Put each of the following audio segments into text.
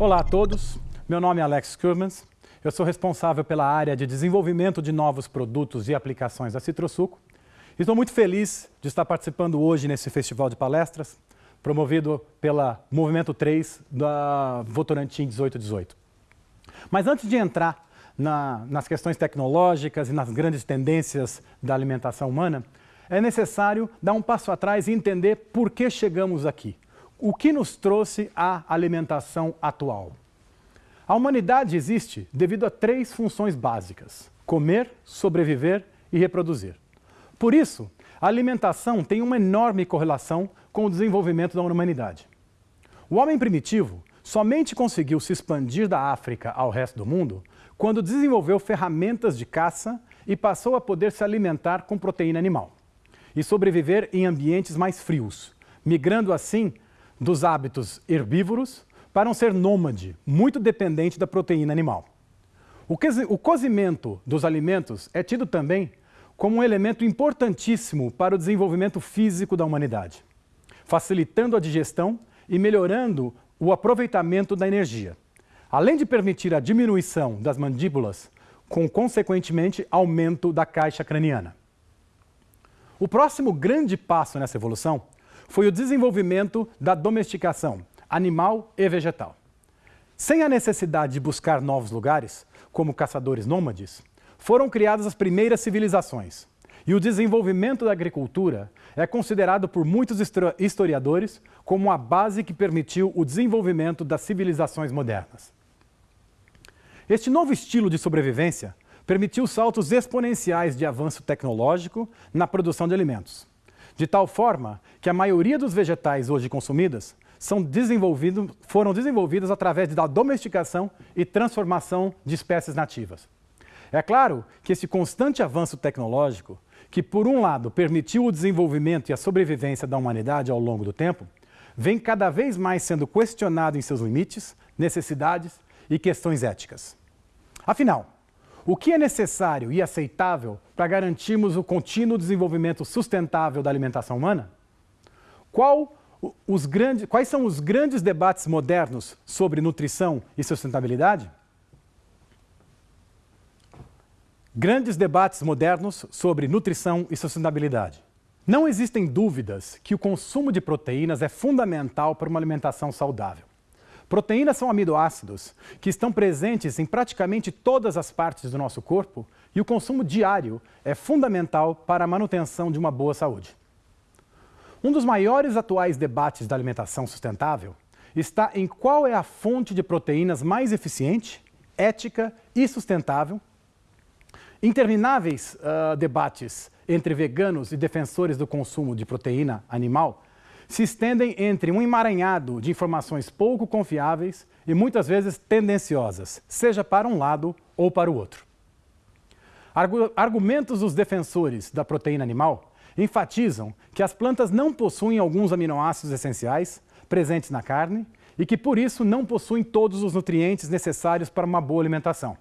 Olá a todos, meu nome é Alex Kurmans, eu sou responsável pela área de desenvolvimento de novos produtos e aplicações da Citrosuco. Estou muito feliz de estar participando hoje nesse festival de palestras, promovido pela Movimento 3 da Votorantim 1818. Mas antes de entrar na, nas questões tecnológicas e nas grandes tendências da alimentação humana, é necessário dar um passo atrás e entender por que chegamos aqui. O que nos trouxe à alimentação atual? A humanidade existe devido a três funções básicas: comer, sobreviver e reproduzir. Por isso, a alimentação tem uma enorme correlação com o desenvolvimento da humanidade. O homem primitivo somente conseguiu se expandir da África ao resto do mundo quando desenvolveu ferramentas de caça e passou a poder se alimentar com proteína animal e sobreviver em ambientes mais frios, migrando assim dos hábitos herbívoros para um ser nômade, muito dependente da proteína animal. O cozimento dos alimentos é tido também como um elemento importantíssimo para o desenvolvimento físico da humanidade, facilitando a digestão e melhorando o aproveitamento da energia, além de permitir a diminuição das mandíbulas, com consequentemente aumento da caixa craniana. O próximo grande passo nessa evolução foi o desenvolvimento da domesticação animal e vegetal. Sem a necessidade de buscar novos lugares, como caçadores nômades, foram criadas as primeiras civilizações. E o desenvolvimento da agricultura é considerado por muitos historiadores como a base que permitiu o desenvolvimento das civilizações modernas. Este novo estilo de sobrevivência permitiu saltos exponenciais de avanço tecnológico na produção de alimentos, de tal forma que a maioria dos vegetais hoje consumidos são desenvolvidos, foram desenvolvidos através da domesticação e transformação de espécies nativas. É claro que esse constante avanço tecnológico, que por um lado permitiu o desenvolvimento e a sobrevivência da humanidade ao longo do tempo, vem cada vez mais sendo questionado em seus limites, necessidades e questões éticas. Afinal, o que é necessário e aceitável para garantirmos o contínuo desenvolvimento sustentável da alimentação humana? Qual os grandes, quais são os grandes debates modernos sobre nutrição e sustentabilidade? Grandes debates modernos sobre nutrição e sustentabilidade. Não existem dúvidas que o consumo de proteínas é fundamental para uma alimentação saudável. Proteínas são aminoácidos que estão presentes em praticamente todas as partes do nosso corpo e o consumo diário é fundamental para a manutenção de uma boa saúde. Um dos maiores atuais debates da alimentação sustentável está em qual é a fonte de proteínas mais eficiente, ética e sustentável Intermináveis uh, debates entre veganos e defensores do consumo de proteína animal se estendem entre um emaranhado de informações pouco confiáveis e muitas vezes tendenciosas, seja para um lado ou para o outro. Argumentos dos defensores da proteína animal enfatizam que as plantas não possuem alguns aminoácidos essenciais presentes na carne e que, por isso, não possuem todos os nutrientes necessários para uma boa alimentação.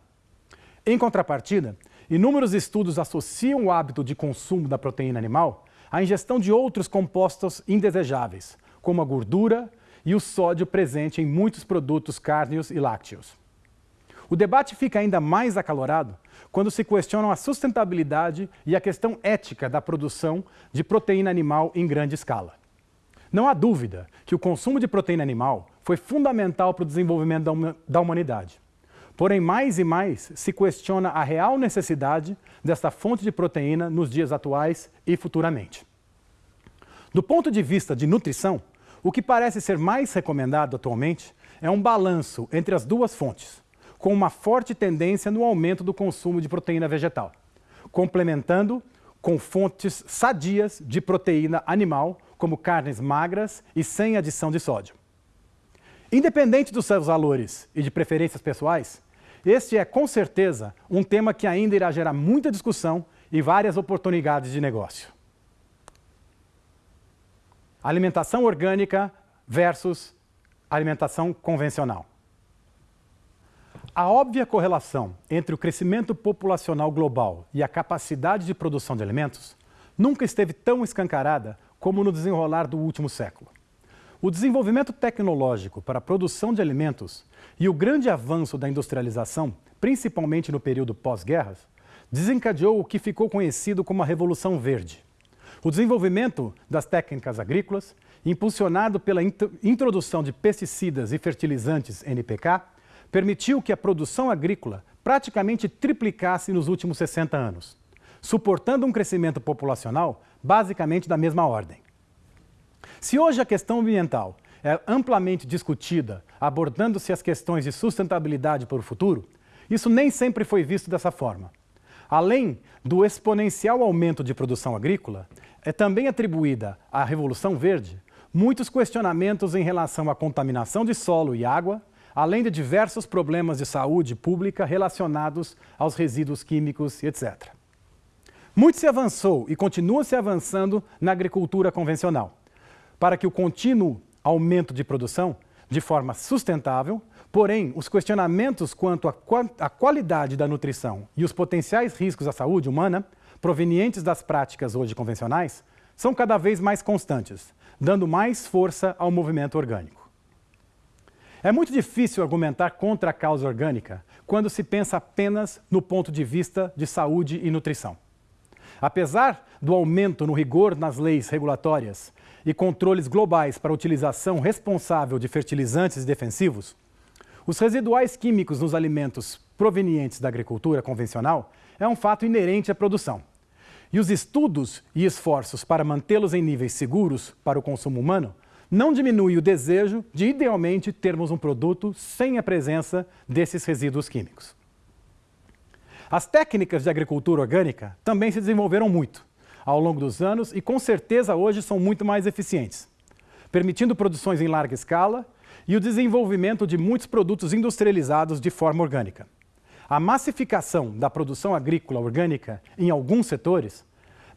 Em contrapartida, Inúmeros estudos associam o hábito de consumo da proteína animal à ingestão de outros compostos indesejáveis, como a gordura e o sódio presente em muitos produtos cárneos e lácteos. O debate fica ainda mais acalorado quando se questionam a sustentabilidade e a questão ética da produção de proteína animal em grande escala. Não há dúvida que o consumo de proteína animal foi fundamental para o desenvolvimento da humanidade. Porém, mais e mais se questiona a real necessidade desta fonte de proteína nos dias atuais e futuramente. Do ponto de vista de nutrição, o que parece ser mais recomendado atualmente é um balanço entre as duas fontes, com uma forte tendência no aumento do consumo de proteína vegetal, complementando com fontes sadias de proteína animal, como carnes magras e sem adição de sódio. Independente dos seus valores e de preferências pessoais, este é, com certeza, um tema que ainda irá gerar muita discussão e várias oportunidades de negócio. Alimentação orgânica versus alimentação convencional. A óbvia correlação entre o crescimento populacional global e a capacidade de produção de alimentos nunca esteve tão escancarada como no desenrolar do último século. O desenvolvimento tecnológico para a produção de alimentos e o grande avanço da industrialização, principalmente no período pós-guerras, desencadeou o que ficou conhecido como a Revolução Verde. O desenvolvimento das técnicas agrícolas, impulsionado pela introdução de pesticidas e fertilizantes NPK, permitiu que a produção agrícola praticamente triplicasse nos últimos 60 anos, suportando um crescimento populacional basicamente da mesma ordem. Se hoje a questão ambiental é amplamente discutida, abordando-se as questões de sustentabilidade para o futuro, isso nem sempre foi visto dessa forma. Além do exponencial aumento de produção agrícola, é também atribuída à Revolução Verde muitos questionamentos em relação à contaminação de solo e água, além de diversos problemas de saúde pública relacionados aos resíduos químicos, etc. Muito se avançou e continua se avançando na agricultura convencional, para que o contínuo aumento de produção, de forma sustentável, porém, os questionamentos quanto à qualidade da nutrição e os potenciais riscos à saúde humana, provenientes das práticas hoje convencionais, são cada vez mais constantes, dando mais força ao movimento orgânico. É muito difícil argumentar contra a causa orgânica quando se pensa apenas no ponto de vista de saúde e nutrição. Apesar do aumento no rigor nas leis regulatórias e controles globais para a utilização responsável de fertilizantes defensivos, os residuais químicos nos alimentos provenientes da agricultura convencional é um fato inerente à produção. E os estudos e esforços para mantê-los em níveis seguros para o consumo humano não diminui o desejo de, idealmente, termos um produto sem a presença desses resíduos químicos. As técnicas de agricultura orgânica também se desenvolveram muito ao longo dos anos e, com certeza, hoje são muito mais eficientes, permitindo produções em larga escala e o desenvolvimento de muitos produtos industrializados de forma orgânica. A massificação da produção agrícola orgânica em alguns setores,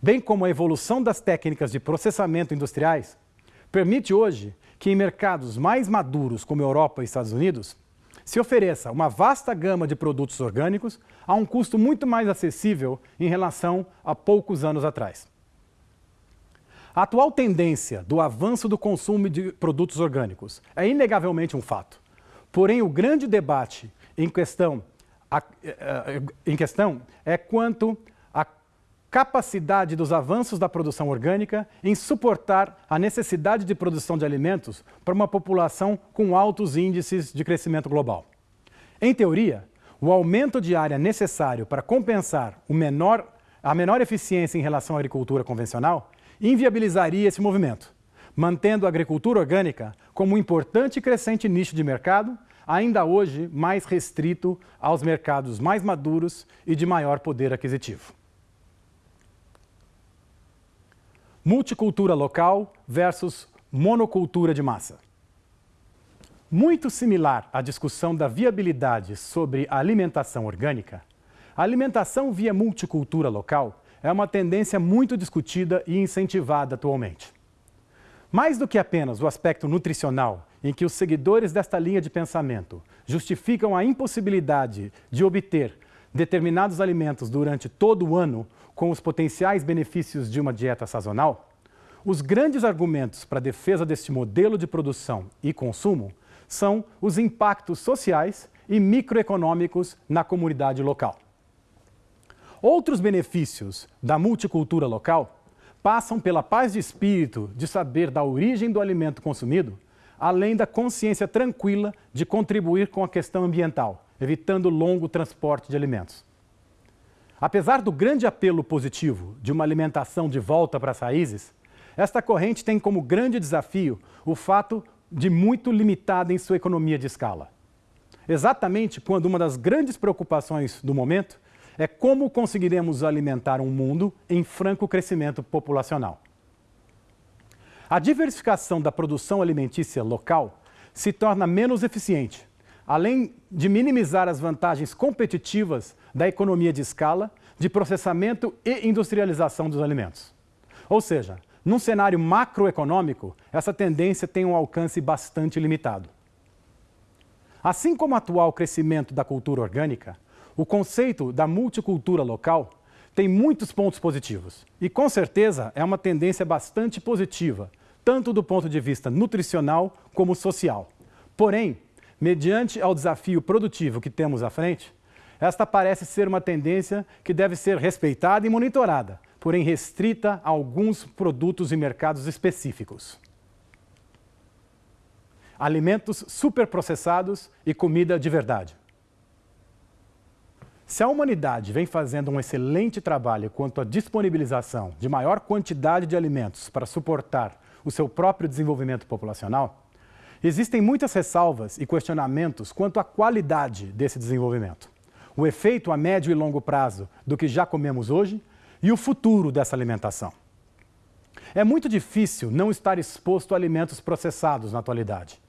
bem como a evolução das técnicas de processamento industriais, permite hoje que em mercados mais maduros como Europa e Estados Unidos, se ofereça uma vasta gama de produtos orgânicos a um custo muito mais acessível em relação a poucos anos atrás. A atual tendência do avanço do consumo de produtos orgânicos é inegavelmente um fato. Porém, o grande debate em questão, eh, eh, em questão é quanto capacidade dos avanços da produção orgânica em suportar a necessidade de produção de alimentos para uma população com altos índices de crescimento global. Em teoria, o aumento de área necessário para compensar menor, a menor eficiência em relação à agricultura convencional inviabilizaria esse movimento, mantendo a agricultura orgânica como um importante e crescente nicho de mercado, ainda hoje mais restrito aos mercados mais maduros e de maior poder aquisitivo. multicultura local versus monocultura de massa. Muito similar à discussão da viabilidade sobre a alimentação orgânica, a alimentação via multicultura local é uma tendência muito discutida e incentivada atualmente. Mais do que apenas o aspecto nutricional, em que os seguidores desta linha de pensamento justificam a impossibilidade de obter determinados alimentos durante todo o ano com os potenciais benefícios de uma dieta sazonal, os grandes argumentos para a defesa deste modelo de produção e consumo são os impactos sociais e microeconômicos na comunidade local. Outros benefícios da multicultura local passam pela paz de espírito de saber da origem do alimento consumido, além da consciência tranquila de contribuir com a questão ambiental, evitando longo transporte de alimentos. Apesar do grande apelo positivo de uma alimentação de volta para as raízes, esta corrente tem como grande desafio o fato de muito limitada em sua economia de escala. Exatamente quando uma das grandes preocupações do momento é como conseguiremos alimentar um mundo em franco crescimento populacional. A diversificação da produção alimentícia local se torna menos eficiente, além de minimizar as vantagens competitivas da economia de escala, de processamento e industrialização dos alimentos. Ou seja, num cenário macroeconômico, essa tendência tem um alcance bastante limitado. Assim como o atual crescimento da cultura orgânica, o conceito da multicultura local tem muitos pontos positivos e, com certeza, é uma tendência bastante positiva tanto do ponto de vista nutricional como social. Porém, mediante ao desafio produtivo que temos à frente, esta parece ser uma tendência que deve ser respeitada e monitorada, porém restrita a alguns produtos e mercados específicos. Alimentos superprocessados e comida de verdade. Se a humanidade vem fazendo um excelente trabalho quanto à disponibilização de maior quantidade de alimentos para suportar o seu próprio desenvolvimento populacional, existem muitas ressalvas e questionamentos quanto à qualidade desse desenvolvimento, o efeito a médio e longo prazo do que já comemos hoje e o futuro dessa alimentação. É muito difícil não estar exposto a alimentos processados na atualidade.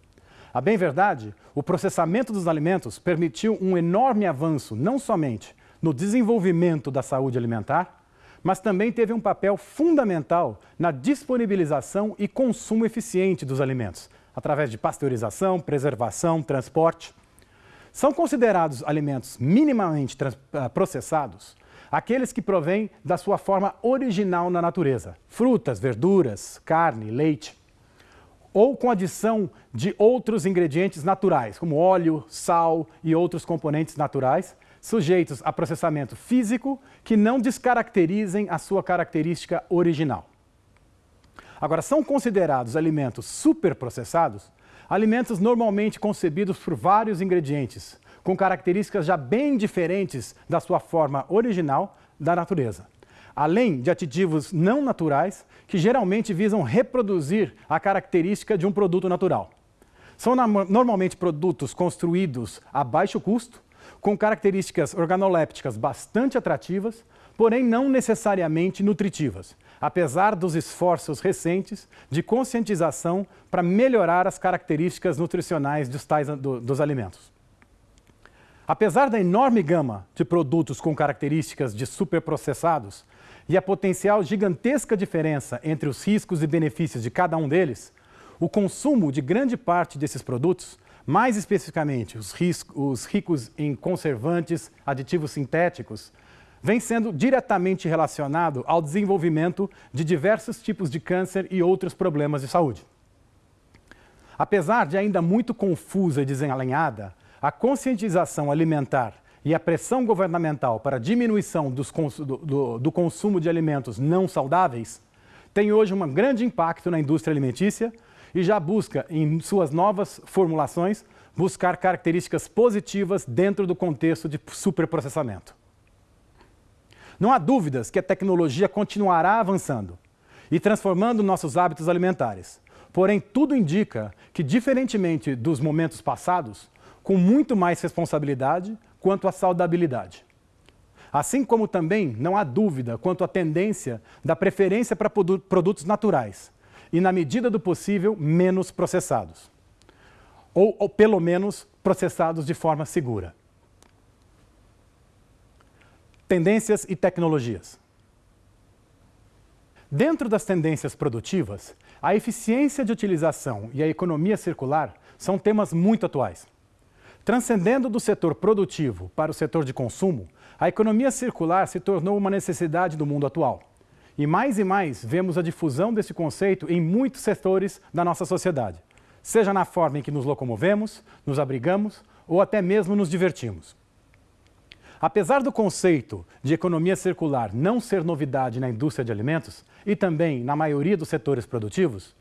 A bem verdade, o processamento dos alimentos permitiu um enorme avanço não somente no desenvolvimento da saúde alimentar, mas também teve um papel fundamental na disponibilização e consumo eficiente dos alimentos, através de pasteurização, preservação, transporte. São considerados alimentos minimamente ah, processados aqueles que provêm da sua forma original na natureza, frutas, verduras, carne, leite, ou com adição de outros ingredientes naturais, como óleo, sal e outros componentes naturais, sujeitos a processamento físico que não descaracterizem a sua característica original. Agora, são considerados alimentos superprocessados alimentos normalmente concebidos por vários ingredientes, com características já bem diferentes da sua forma original da natureza. Além de aditivos não naturais, que geralmente visam reproduzir a característica de um produto natural. São normalmente produtos construídos a baixo custo, com características organolépticas bastante atrativas, porém não necessariamente nutritivas, apesar dos esforços recentes de conscientização para melhorar as características nutricionais dos, tais, do, dos alimentos. Apesar da enorme gama de produtos com características de superprocessados e a potencial gigantesca diferença entre os riscos e benefícios de cada um deles, o consumo de grande parte desses produtos, mais especificamente os, os ricos em conservantes, aditivos sintéticos, vem sendo diretamente relacionado ao desenvolvimento de diversos tipos de câncer e outros problemas de saúde. Apesar de ainda muito confusa e desalinhada, a conscientização alimentar e a pressão governamental para diminuição cons do, do, do consumo de alimentos não saudáveis tem hoje um grande impacto na indústria alimentícia e já busca, em suas novas formulações, buscar características positivas dentro do contexto de superprocessamento. Não há dúvidas que a tecnologia continuará avançando e transformando nossos hábitos alimentares. Porém, tudo indica que, diferentemente dos momentos passados, com muito mais responsabilidade quanto à saudabilidade. Assim como também não há dúvida quanto à tendência da preferência para produtos naturais e, na medida do possível, menos processados. Ou, ou pelo menos, processados de forma segura. Tendências e tecnologias. Dentro das tendências produtivas, a eficiência de utilização e a economia circular são temas muito atuais. Transcendendo do setor produtivo para o setor de consumo, a economia circular se tornou uma necessidade do mundo atual. E mais e mais vemos a difusão desse conceito em muitos setores da nossa sociedade, seja na forma em que nos locomovemos, nos abrigamos ou até mesmo nos divertimos. Apesar do conceito de economia circular não ser novidade na indústria de alimentos e também na maioria dos setores produtivos,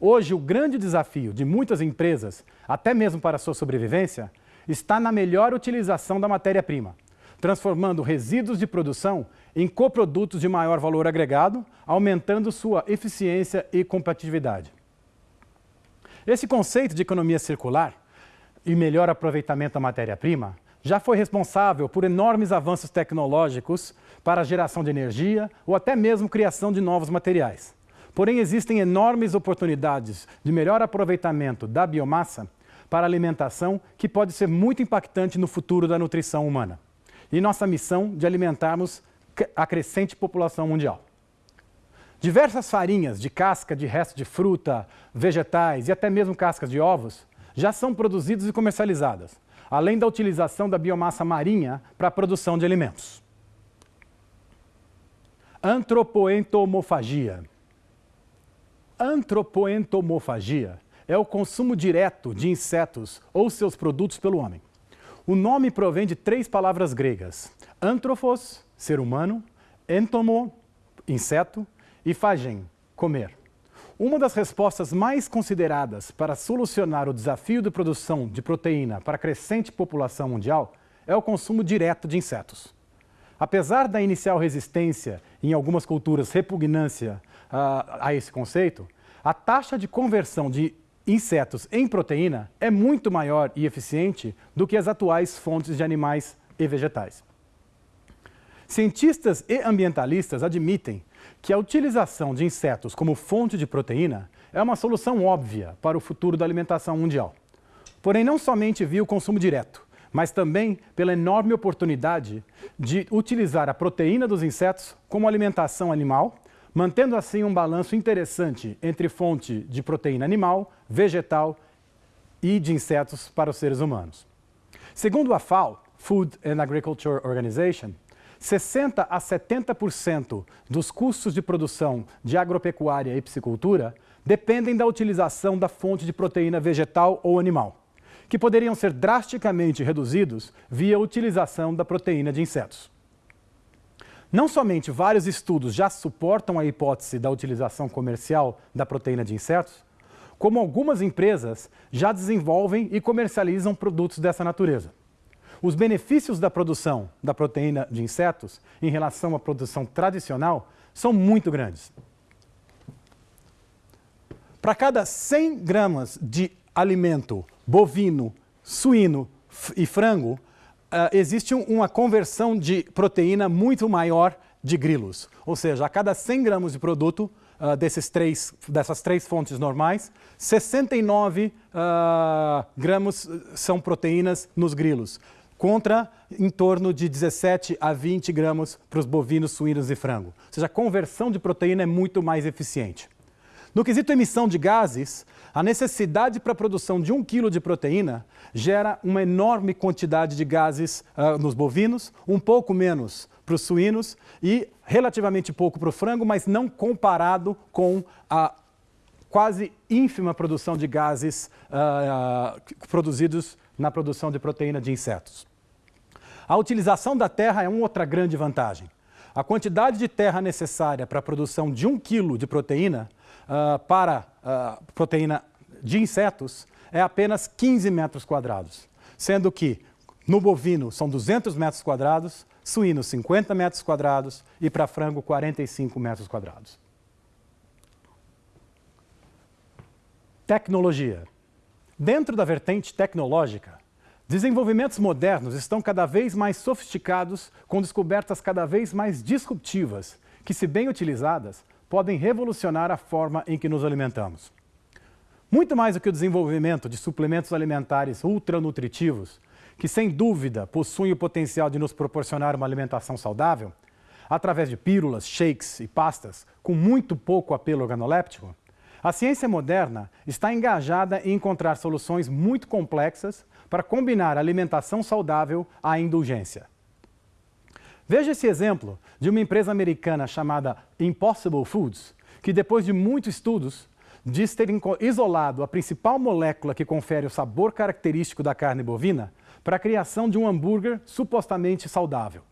hoje o grande desafio de muitas empresas, até mesmo para a sua sobrevivência, está na melhor utilização da matéria-prima, transformando resíduos de produção em coprodutos de maior valor agregado, aumentando sua eficiência e competitividade. Esse conceito de economia circular e melhor aproveitamento da matéria-prima já foi responsável por enormes avanços tecnológicos para a geração de energia ou até mesmo criação de novos materiais. Porém, existem enormes oportunidades de melhor aproveitamento da biomassa para alimentação que pode ser muito impactante no futuro da nutrição humana e nossa missão de alimentarmos a crescente população mundial. Diversas farinhas de casca de resto de fruta, vegetais e até mesmo cascas de ovos já são produzidas e comercializadas, além da utilização da biomassa marinha para a produção de alimentos. Antropoentomofagia Antropoentomofagia é o consumo direto de insetos ou seus produtos pelo homem. O nome provém de três palavras gregas: anthropos, ser humano, entomo, inseto, e fagen, comer. Uma das respostas mais consideradas para solucionar o desafio de produção de proteína para a crescente população mundial é o consumo direto de insetos. Apesar da inicial resistência em algumas culturas repugnância uh, a esse conceito, a taxa de conversão de insetos em proteína é muito maior e eficiente do que as atuais fontes de animais e vegetais. Cientistas e ambientalistas admitem que a utilização de insetos como fonte de proteína é uma solução óbvia para o futuro da alimentação mundial. Porém, não somente via o consumo direto, mas também pela enorme oportunidade de utilizar a proteína dos insetos como alimentação animal, mantendo assim um balanço interessante entre fonte de proteína animal, vegetal e de insetos para os seres humanos. Segundo a FAO, Food and Agriculture Organization, 60 a 70% dos custos de produção de agropecuária e piscicultura dependem da utilização da fonte de proteína vegetal ou animal, que poderiam ser drasticamente reduzidos via utilização da proteína de insetos. Não somente vários estudos já suportam a hipótese da utilização comercial da proteína de insetos, como algumas empresas já desenvolvem e comercializam produtos dessa natureza. Os benefícios da produção da proteína de insetos em relação à produção tradicional são muito grandes. Para cada 100 gramas de alimento bovino, suíno e frango, existe um, uma conversão de proteína muito maior de grilos. Ou seja, a cada 100 gramas de produto uh, desses três, dessas três fontes normais, 69 uh, ah, gramas são proteínas nos grilos contra em torno de 17 a 20 gramas para os bovinos, suínos e frango. Ou seja, a conversão de proteína é muito mais eficiente. No quesito emissão de gases, a necessidade para a produção de um quilo de proteína gera uma enorme quantidade de gases uh, nos bovinos, um pouco menos para os suínos e relativamente pouco para o frango, mas não comparado com a quase ínfima produção de gases uh, uh, produzidos na produção de proteína de insetos. A utilização da terra é uma outra grande vantagem. A quantidade de terra necessária para a produção de um quilo de proteína uh, para uh, proteína de insetos é apenas 15 metros quadrados, sendo que no bovino são 200 metros quadrados, suíno 50 metros quadrados e para frango 45 metros quadrados. Tecnologia. Dentro da vertente tecnológica, desenvolvimentos modernos estão cada vez mais sofisticados, com descobertas cada vez mais disruptivas, que, se bem utilizadas, podem revolucionar a forma em que nos alimentamos. Muito mais do que o desenvolvimento de suplementos alimentares ultranutritivos, que sem dúvida possuem o potencial de nos proporcionar uma alimentação saudável, através de pílulas, shakes e pastas com muito pouco apelo organoléptico, a ciência moderna está engajada em encontrar soluções muito complexas para combinar alimentação saudável à indulgência. Veja esse exemplo de uma empresa americana chamada Impossible Foods, que depois de muitos estudos diz ter isolado a principal molécula que confere o sabor característico da carne bovina para a criação de um hambúrguer supostamente saudável.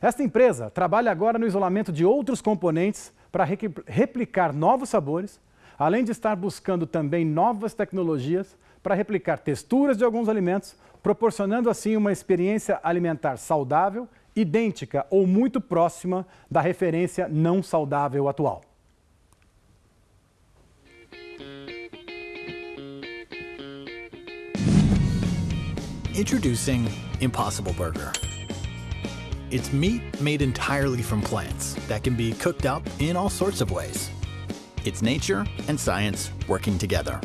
Esta empresa trabalha agora no isolamento de outros componentes para replicar novos sabores além de estar buscando também novas tecnologias para replicar texturas de alguns alimentos, proporcionando assim uma experiência alimentar saudável, idêntica ou muito próxima da referência não saudável atual. Introducing Impossible Burger. It's meat made entirely from plants that can be cooked up in all sorts of ways. It's nature and science working together.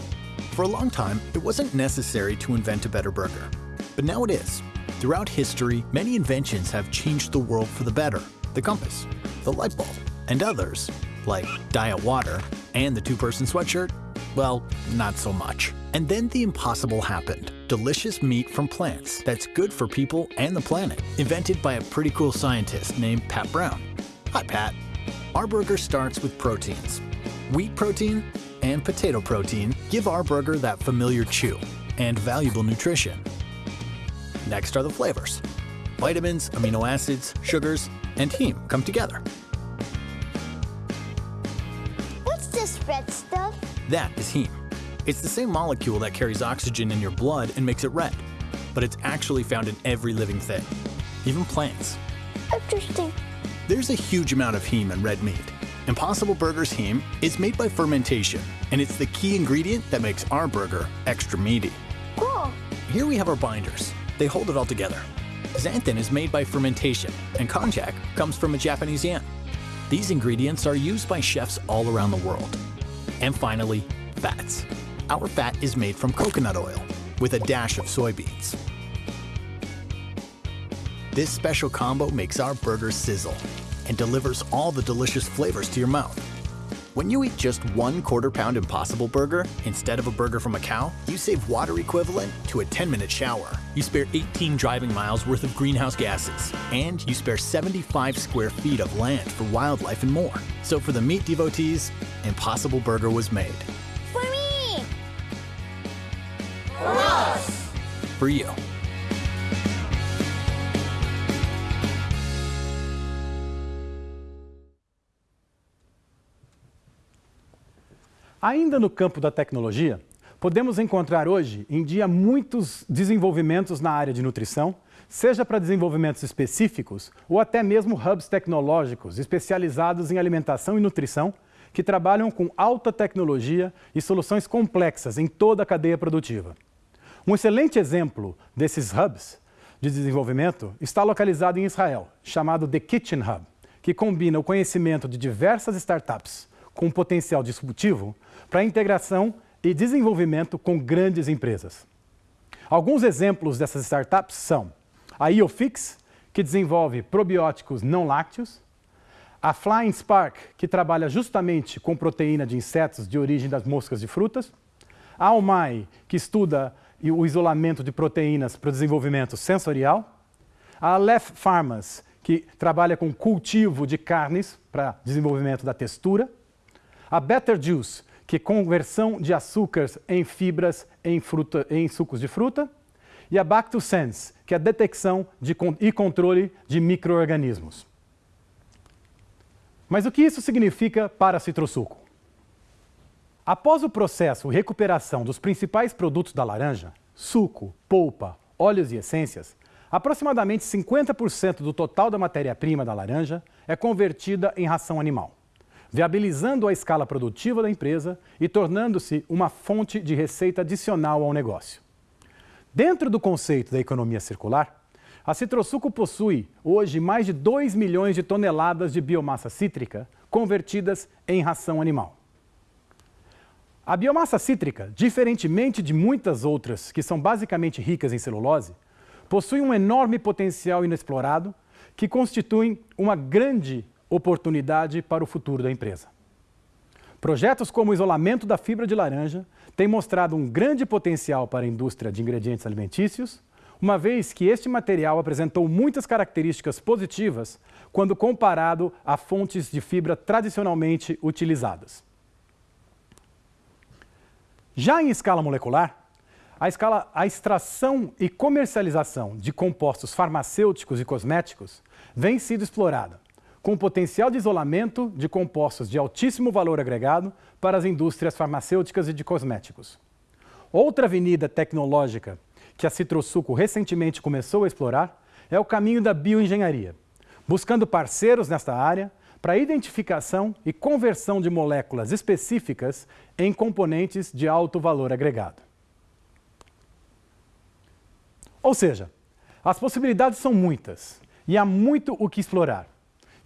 For a long time, it wasn't necessary to invent a better burger. But now it is. Throughout history, many inventions have changed the world for the better. The compass, the light bulb, and others, like diet water and the two-person sweatshirt, well, not so much. And then the impossible happened. Delicious meat from plants that's good for people and the planet. Invented by a pretty cool scientist named Pat Brown. Hi, Pat. Our burger starts with proteins, Wheat protein and potato protein give our burger that familiar chew and valuable nutrition. Next are the flavors. Vitamins, amino acids, sugars, and heme come together. What's this red stuff? That is heme. It's the same molecule that carries oxygen in your blood and makes it red, but it's actually found in every living thing, even plants. Interesting. There's a huge amount of heme in red meat. Impossible Burger's heme is made by fermentation, and it's the key ingredient that makes our burger extra meaty. Cool. Here we have our binders. They hold it all together. Xanthan is made by fermentation, and konjac comes from a Japanese yam. These ingredients are used by chefs all around the world. And finally, fats. Our fat is made from coconut oil, with a dash of soybeans. This special combo makes our burger sizzle and delivers all the delicious flavors to your mouth. When you eat just one quarter pound Impossible Burger instead of a burger from a cow, you save water equivalent to a 10 minute shower. You spare 18 driving miles worth of greenhouse gases, and you spare 75 square feet of land for wildlife and more. So for the meat devotees, Impossible Burger was made. For me. For us! For you. Ainda no campo da tecnologia, podemos encontrar hoje em dia muitos desenvolvimentos na área de nutrição, seja para desenvolvimentos específicos ou até mesmo hubs tecnológicos especializados em alimentação e nutrição que trabalham com alta tecnologia e soluções complexas em toda a cadeia produtiva. Um excelente exemplo desses hubs de desenvolvimento está localizado em Israel, chamado The Kitchen Hub, que combina o conhecimento de diversas startups com potencial disruptivo para integração e desenvolvimento com grandes empresas. Alguns exemplos dessas startups são a IOFix, que desenvolve probióticos não lácteos, a Flying Spark, que trabalha justamente com proteína de insetos de origem das moscas de frutas, a Almai, que estuda o isolamento de proteínas para o desenvolvimento sensorial, a Aleph Pharmas, que trabalha com cultivo de carnes para desenvolvimento da textura, a Better Juice, que conversão de açúcares em fibras em, fruta, em sucos de fruta, e a Bactosense, que é a detecção de, e controle de micro-organismos. Mas o que isso significa para Citrosuco? Após o processo e recuperação dos principais produtos da laranja, suco, polpa, óleos e essências, aproximadamente 50% do total da matéria-prima da laranja é convertida em ração animal viabilizando a escala produtiva da empresa e tornando-se uma fonte de receita adicional ao negócio. Dentro do conceito da economia circular, a Citrosuco possui hoje mais de 2 milhões de toneladas de biomassa cítrica convertidas em ração animal. A biomassa cítrica, diferentemente de muitas outras que são basicamente ricas em celulose, possui um enorme potencial inexplorado que constitui uma grande oportunidade para o futuro da empresa. Projetos como o isolamento da fibra de laranja têm mostrado um grande potencial para a indústria de ingredientes alimentícios, uma vez que este material apresentou muitas características positivas quando comparado a fontes de fibra tradicionalmente utilizadas. Já em escala molecular, a, escala, a extração e comercialização de compostos farmacêuticos e cosméticos vem sido explorada, com potencial de isolamento de compostos de altíssimo valor agregado para as indústrias farmacêuticas e de cosméticos. Outra avenida tecnológica que a Citrosuco recentemente começou a explorar é o caminho da bioengenharia, buscando parceiros nesta área para identificação e conversão de moléculas específicas em componentes de alto valor agregado. Ou seja, as possibilidades são muitas e há muito o que explorar.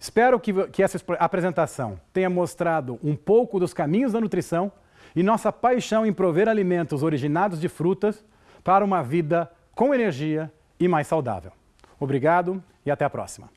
Espero que, que essa apresentação tenha mostrado um pouco dos caminhos da nutrição e nossa paixão em prover alimentos originados de frutas para uma vida com energia e mais saudável. Obrigado e até a próxima.